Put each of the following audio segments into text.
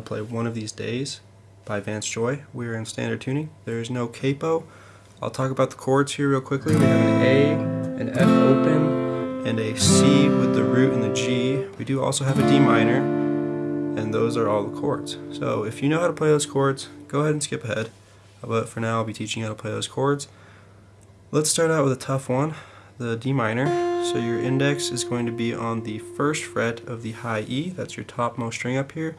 These Days by Vance Joy. We're in standard tuning. There is no capo. I'll talk about the chords here real quickly. We have an A, an F open, and a C with the root and the G. We do also have a D minor, and those are all the chords. So if you know how to play those chords, go ahead and skip ahead. But for now, I'll be teaching you how to play those chords. Let's start out with a tough one, the D minor. So your index is going to be on the first fret of the high E, that's your topmost string up here.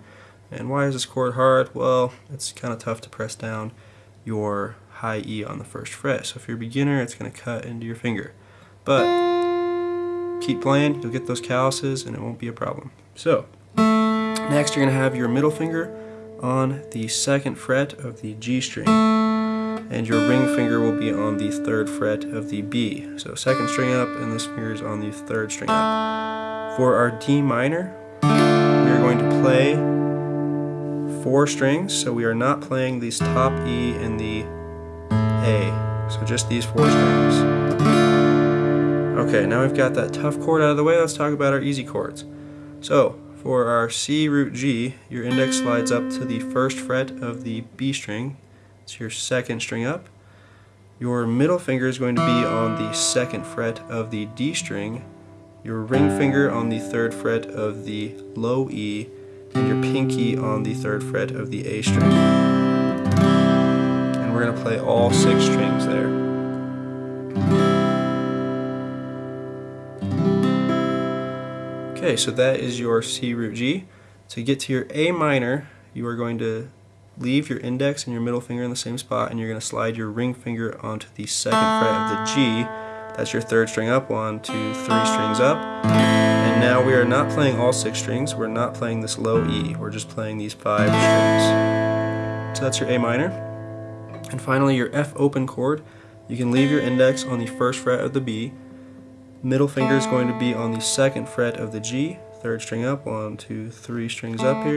And why is this chord hard? Well, it's kind of tough to press down your high E on the first fret. So if you're a beginner, it's going to cut into your finger. But keep playing, you'll get those calluses and it won't be a problem. So, next you're going to have your middle finger on the second fret of the G string and your ring finger will be on the third fret of the B. So second string up and this finger is on the third string up. For our D minor, we are going to play four strings, so we are not playing these top E and the A. So just these four strings. Okay, now we've got that tough chord out of the way, let's talk about our easy chords. So, for our C root G, your index slides up to the first fret of the B string. It's your second string up. Your middle finger is going to be on the second fret of the D string. Your ring finger on the third fret of the low E. Your pinky on the third fret of the A string. And we're going to play all six strings there. Okay, so that is your C root G. To get to your A minor, you are going to leave your index and your middle finger in the same spot and you're going to slide your ring finger onto the second fret of the G. That's your third string up, one, two, three strings up. Now we are not playing all six strings, we're not playing this low E, we're just playing these five strings. So that's your A minor. And finally your F open chord, you can leave your index on the first fret of the B, Middle finger is going to be on the second fret of the G, third string up, one, two, three strings up here.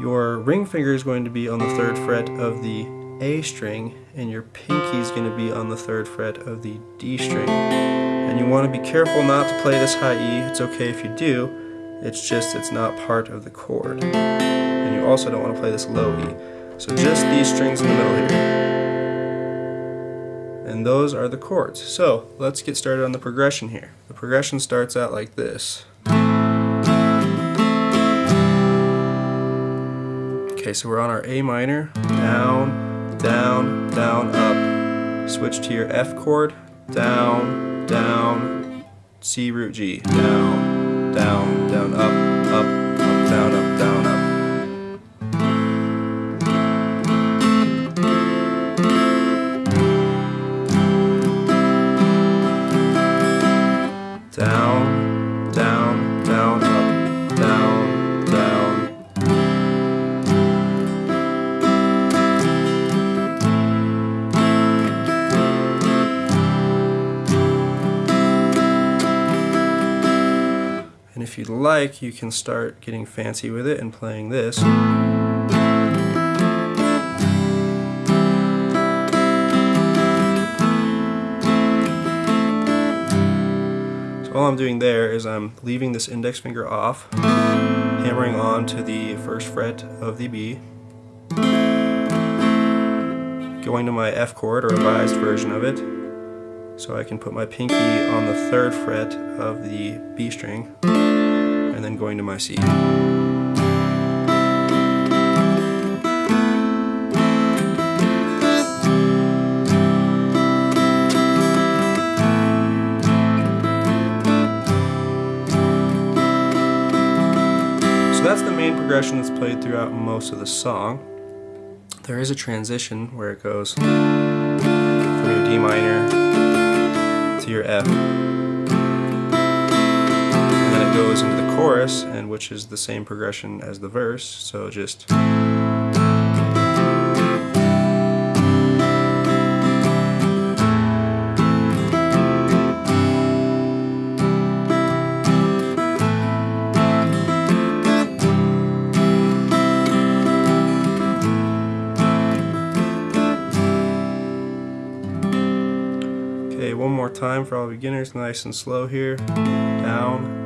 Your ring finger is going to be on the third fret of the A string, and your pinky is going to be on the third fret of the D string. And you want to be careful not to play this high E, it's okay if you do, it's just it's not part of the chord. And you also don't want to play this low E. So just these strings in the middle here and those are the chords. So let's get started on the progression here. The progression starts out like this. Okay, so we're on our A minor, down, down, down, up. Switch to your F chord, down, down, C root G, down, down, down, up, up, up, down, up. If you'd like, you can start getting fancy with it and playing this. So all I'm doing there is I'm leaving this index finger off, hammering on to the first fret of the B, going to my F chord, or revised version of it, so I can put my pinky on the third fret of the B string, then going to my C. So that's the main progression that's played throughout most of the song. There is a transition where it goes from your D minor to your F. Goes into the chorus, and which is the same progression as the verse, so just Okay, one more time for all beginners, nice and slow here. Down.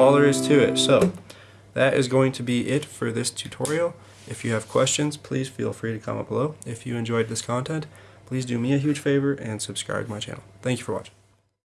All there is to it. So that is going to be it for this tutorial. If you have questions, please feel free to comment below. If you enjoyed this content, please do me a huge favor and subscribe to my channel. Thank you for watching.